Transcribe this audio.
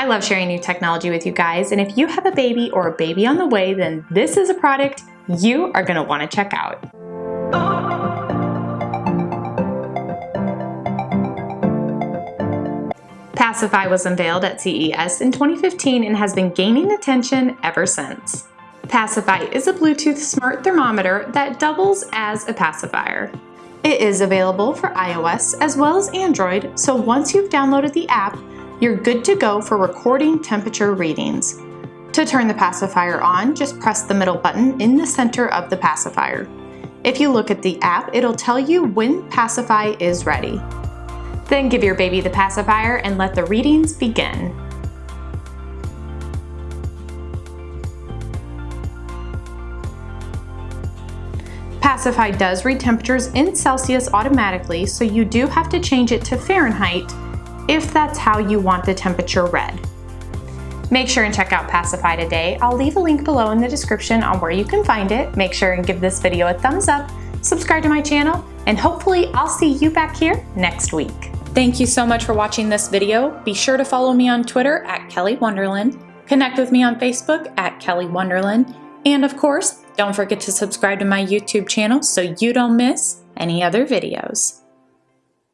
I love sharing new technology with you guys, and if you have a baby or a baby on the way, then this is a product you are gonna wanna check out. Pacify was unveiled at CES in 2015 and has been gaining attention ever since. Pacify is a Bluetooth smart thermometer that doubles as a pacifier. It is available for iOS as well as Android, so once you've downloaded the app, you're good to go for recording temperature readings. To turn the pacifier on, just press the middle button in the center of the pacifier. If you look at the app, it'll tell you when Pacify is ready. Then give your baby the pacifier and let the readings begin. Pacify does read temperatures in Celsius automatically, so you do have to change it to Fahrenheit if that's how you want the temperature read. Make sure and check out Pacify today. I'll leave a link below in the description on where you can find it. Make sure and give this video a thumbs up, subscribe to my channel, and hopefully I'll see you back here next week. Thank you so much for watching this video. Be sure to follow me on Twitter at Kelly Wonderland, connect with me on Facebook at Kelly Wonderland, and of course, don't forget to subscribe to my YouTube channel so you don't miss any other videos.